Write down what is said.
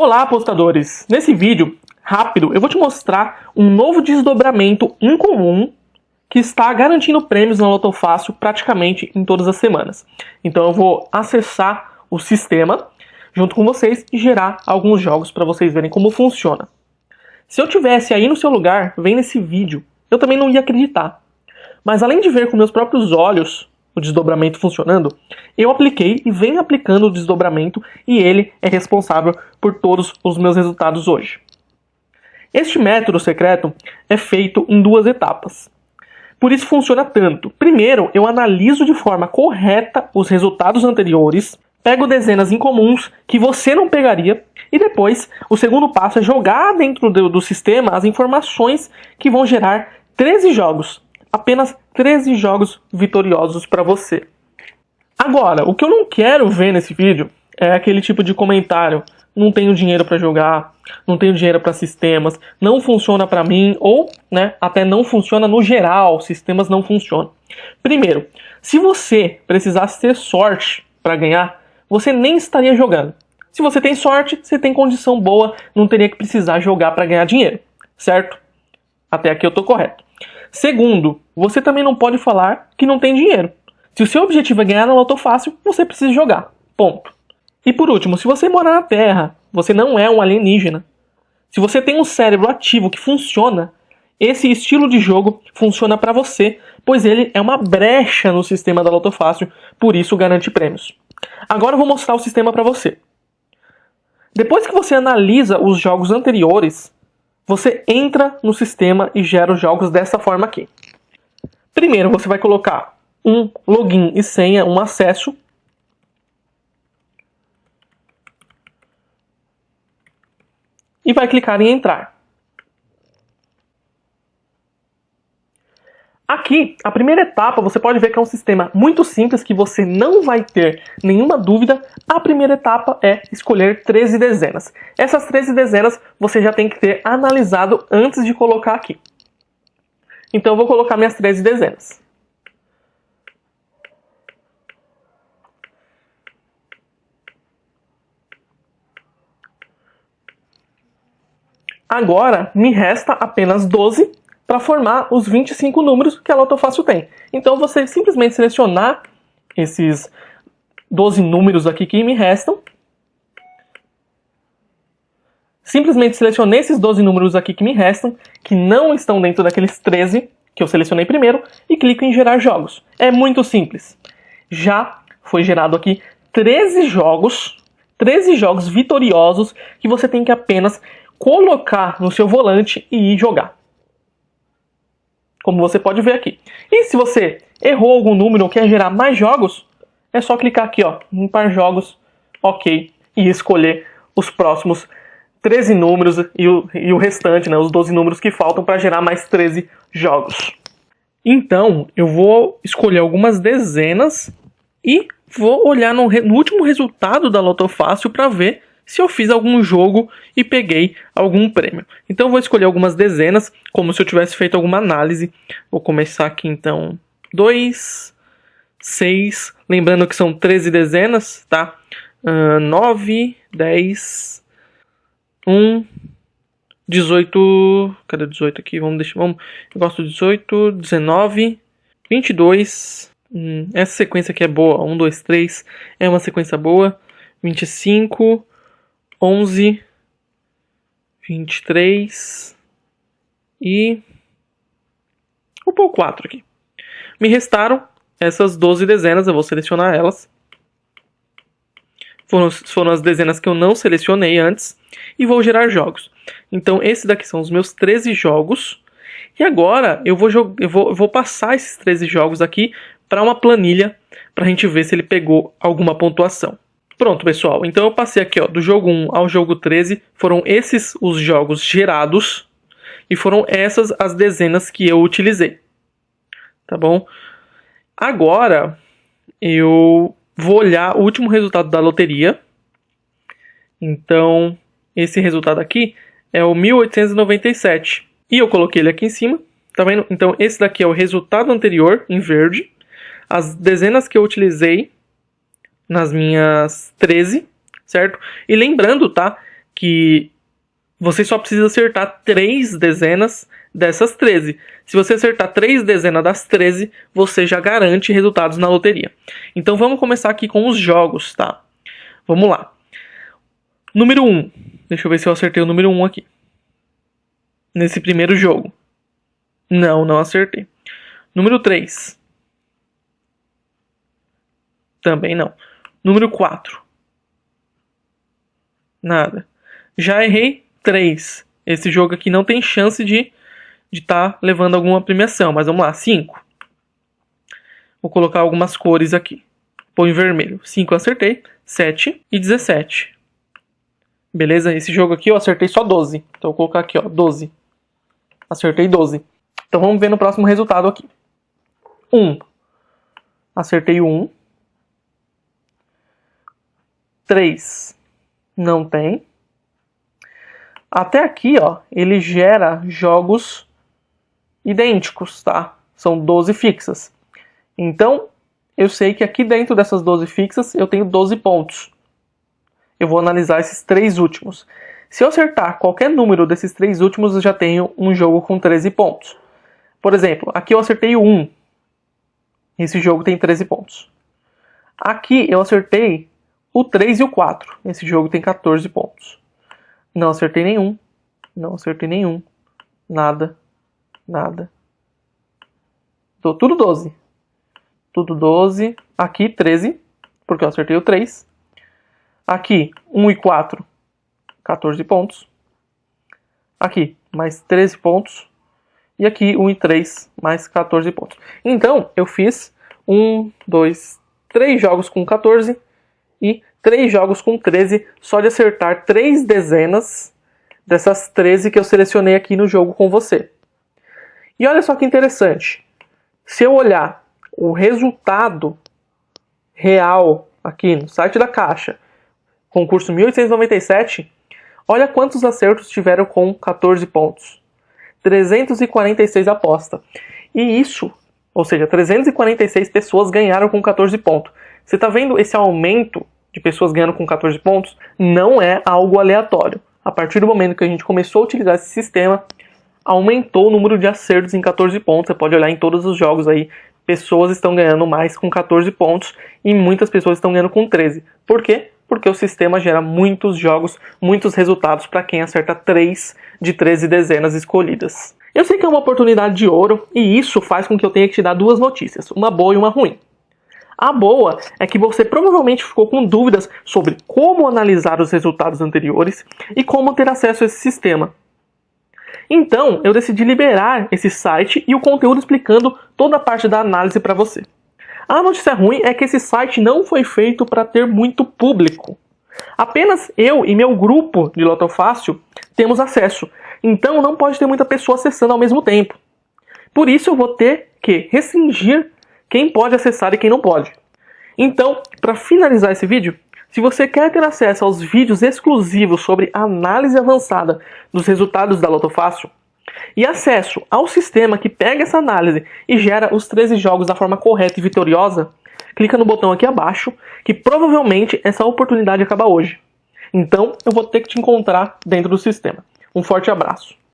Olá apostadores! Nesse vídeo rápido eu vou te mostrar um novo desdobramento incomum que está garantindo prêmios na Loto Fácil praticamente em todas as semanas. Então eu vou acessar o sistema junto com vocês e gerar alguns jogos para vocês verem como funciona. Se eu tivesse aí no seu lugar vendo esse vídeo, eu também não ia acreditar. Mas além de ver com meus próprios olhos o desdobramento funcionando, eu apliquei e venho aplicando o desdobramento e ele é responsável por todos os meus resultados hoje. Este método secreto é feito em duas etapas. Por isso funciona tanto. Primeiro, eu analiso de forma correta os resultados anteriores, pego dezenas incomuns que você não pegaria, e depois, o segundo passo é jogar dentro do, do sistema as informações que vão gerar 13 jogos apenas 13 jogos vitoriosos para você. Agora, o que eu não quero ver nesse vídeo é aquele tipo de comentário: não tenho dinheiro para jogar, não tenho dinheiro para sistemas, não funciona para mim ou, né, até não funciona no geral, sistemas não funcionam. Primeiro, se você precisasse ter sorte para ganhar, você nem estaria jogando. Se você tem sorte, você tem condição boa, não teria que precisar jogar para ganhar dinheiro, certo? Até aqui eu tô correto. Segundo, você também não pode falar que não tem dinheiro. Se o seu objetivo é ganhar na Loto Fácil, você precisa jogar. Ponto. E por último, se você mora na Terra, você não é um alienígena. Se você tem um cérebro ativo que funciona, esse estilo de jogo funciona para você, pois ele é uma brecha no sistema da Loto Fácil, por isso garante prêmios. Agora eu vou mostrar o sistema para você. Depois que você analisa os jogos anteriores, você entra no sistema e gera os jogos dessa forma aqui. Primeiro, você vai colocar um login e senha, um acesso. E vai clicar em entrar. Aqui, a primeira etapa, você pode ver que é um sistema muito simples, que você não vai ter nenhuma dúvida. A primeira etapa é escolher 13 dezenas. Essas 13 dezenas você já tem que ter analisado antes de colocar aqui. Então eu vou colocar minhas 13 dezenas. Agora me resta apenas 12 para formar os 25 números que a Loto Fácil tem. Então você simplesmente selecionar esses 12 números aqui que me restam. Simplesmente selecionei esses 12 números aqui que me restam, que não estão dentro daqueles 13 que eu selecionei primeiro, e clico em gerar jogos. É muito simples. Já foi gerado aqui 13 jogos, 13 jogos vitoriosos que você tem que apenas colocar no seu volante e ir jogar como você pode ver aqui. E se você errou algum número ou quer gerar mais jogos, é só clicar aqui, ó, limpar jogos, ok, e escolher os próximos 13 números e o, e o restante, né, os 12 números que faltam para gerar mais 13 jogos. Então, eu vou escolher algumas dezenas e vou olhar no, no último resultado da Loto Fácil para ver se eu fiz algum jogo e peguei algum prêmio. Então vou escolher algumas dezenas, como se eu tivesse feito alguma análise. Vou começar aqui então 2, 6, lembrando que são 13 dezenas, tá? Uh, 9, 10, 1, 18, cadê 18 aqui? Vamos deixar, vamos, eu gosto de 18, 19, 22, hum, essa sequência aqui é boa, 1, 2, 3, é uma sequência boa, 25, onze, vinte e três e vou pôr quatro aqui. Me restaram essas 12 dezenas, eu vou selecionar elas. Foram, foram as dezenas que eu não selecionei antes e vou gerar jogos. Então, esses daqui são os meus 13 jogos. E agora eu vou, eu vou, eu vou passar esses 13 jogos aqui para uma planilha para a gente ver se ele pegou alguma pontuação. Pronto, pessoal. Então eu passei aqui, ó, do jogo 1 ao jogo 13. Foram esses os jogos gerados. E foram essas as dezenas que eu utilizei. Tá bom? Agora, eu vou olhar o último resultado da loteria. Então, esse resultado aqui é o 1897. E eu coloquei ele aqui em cima. Tá vendo? Então, esse daqui é o resultado anterior, em verde. As dezenas que eu utilizei nas minhas 13, certo? E lembrando, tá, que você só precisa acertar três dezenas dessas 13. Se você acertar três dezenas das 13, você já garante resultados na loteria. Então vamos começar aqui com os jogos, tá? Vamos lá. Número 1. Deixa eu ver se eu acertei o número 1 aqui. Nesse primeiro jogo. Não, não acertei. Número 3. Também não. Número 4. Nada. Já errei 3. Esse jogo aqui não tem chance de estar tá levando alguma premiação, mas vamos lá, 5. Vou colocar algumas cores aqui. Põe vermelho. 5 acertei, 7 e 17. Beleza? Esse jogo aqui eu acertei só 12. Então vou colocar aqui, ó, 12. Acertei 12. Então vamos ver no próximo resultado aqui. 1. Acertei 1. 3. Não tem. Até aqui, ó, ele gera jogos idênticos, tá? São 12 fixas. Então, eu sei que aqui dentro dessas 12 fixas eu tenho 12 pontos. Eu vou analisar esses três últimos. Se eu acertar qualquer número desses três últimos, eu já tenho um jogo com 13 pontos. Por exemplo, aqui eu acertei o 1. Esse jogo tem 13 pontos. Aqui eu acertei o 3 e o 4. Esse jogo tem 14 pontos. Não acertei nenhum. Não acertei nenhum. Nada. Nada. Tô tudo 12. Tudo 12. Aqui 13, porque eu acertei o 3. Aqui 1 e 4, 14 pontos. Aqui mais 13 pontos. E aqui 1 e 3, mais 14 pontos. Então, eu fiz 1, 2, 3 jogos com 14 e 3 jogos com 13, só de acertar 3 dezenas dessas 13 que eu selecionei aqui no jogo com você. E olha só que interessante. Se eu olhar o resultado real aqui no site da Caixa, concurso 1897, olha quantos acertos tiveram com 14 pontos. 346 aposta. E isso, ou seja, 346 pessoas ganharam com 14 pontos. Você está vendo esse aumento de pessoas ganhando com 14 pontos? Não é algo aleatório. A partir do momento que a gente começou a utilizar esse sistema, aumentou o número de acertos em 14 pontos. Você pode olhar em todos os jogos aí, pessoas estão ganhando mais com 14 pontos e muitas pessoas estão ganhando com 13. Por quê? Porque o sistema gera muitos jogos, muitos resultados para quem acerta 3 de 13 dezenas escolhidas. Eu sei que é uma oportunidade de ouro e isso faz com que eu tenha que te dar duas notícias, uma boa e uma ruim. A boa é que você provavelmente ficou com dúvidas sobre como analisar os resultados anteriores e como ter acesso a esse sistema. Então, eu decidi liberar esse site e o conteúdo explicando toda a parte da análise para você. A notícia ruim é que esse site não foi feito para ter muito público. Apenas eu e meu grupo de Lotofácil temos acesso, então não pode ter muita pessoa acessando ao mesmo tempo. Por isso eu vou ter que restringir quem pode acessar e quem não pode. Então, para finalizar esse vídeo, se você quer ter acesso aos vídeos exclusivos sobre análise avançada dos resultados da Loto Fácil e acesso ao sistema que pega essa análise e gera os 13 jogos da forma correta e vitoriosa, clica no botão aqui abaixo, que provavelmente essa oportunidade acaba hoje. Então, eu vou ter que te encontrar dentro do sistema. Um forte abraço.